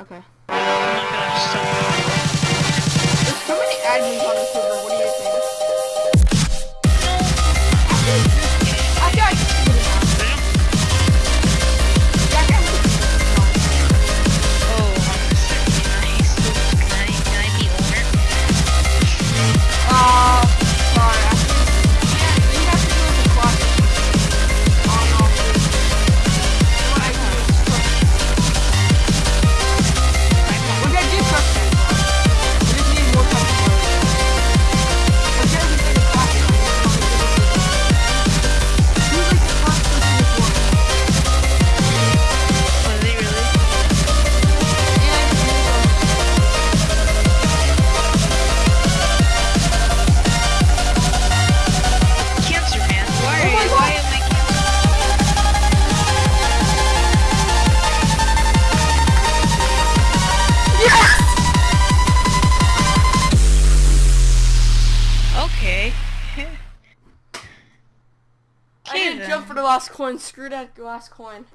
Okay. There's so many admins on the Okay. I didn't then. jump for the last coin. Screw that last coin.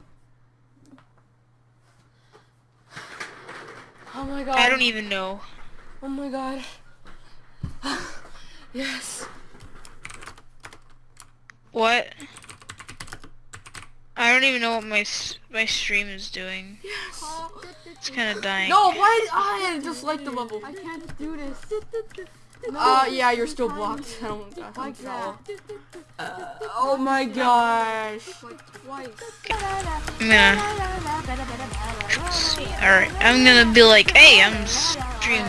Oh my god. I don't even know. Oh my god. yes. What? I don't even know what my my stream is doing. Yes. It's kind of dying. No, why did I just like the level? I can't do this. Uh, yeah, you're still blocked. I don't, I Like think that. so. Oh my gosh. Like twice. Alright, I'm gonna be like, hey, I'm stream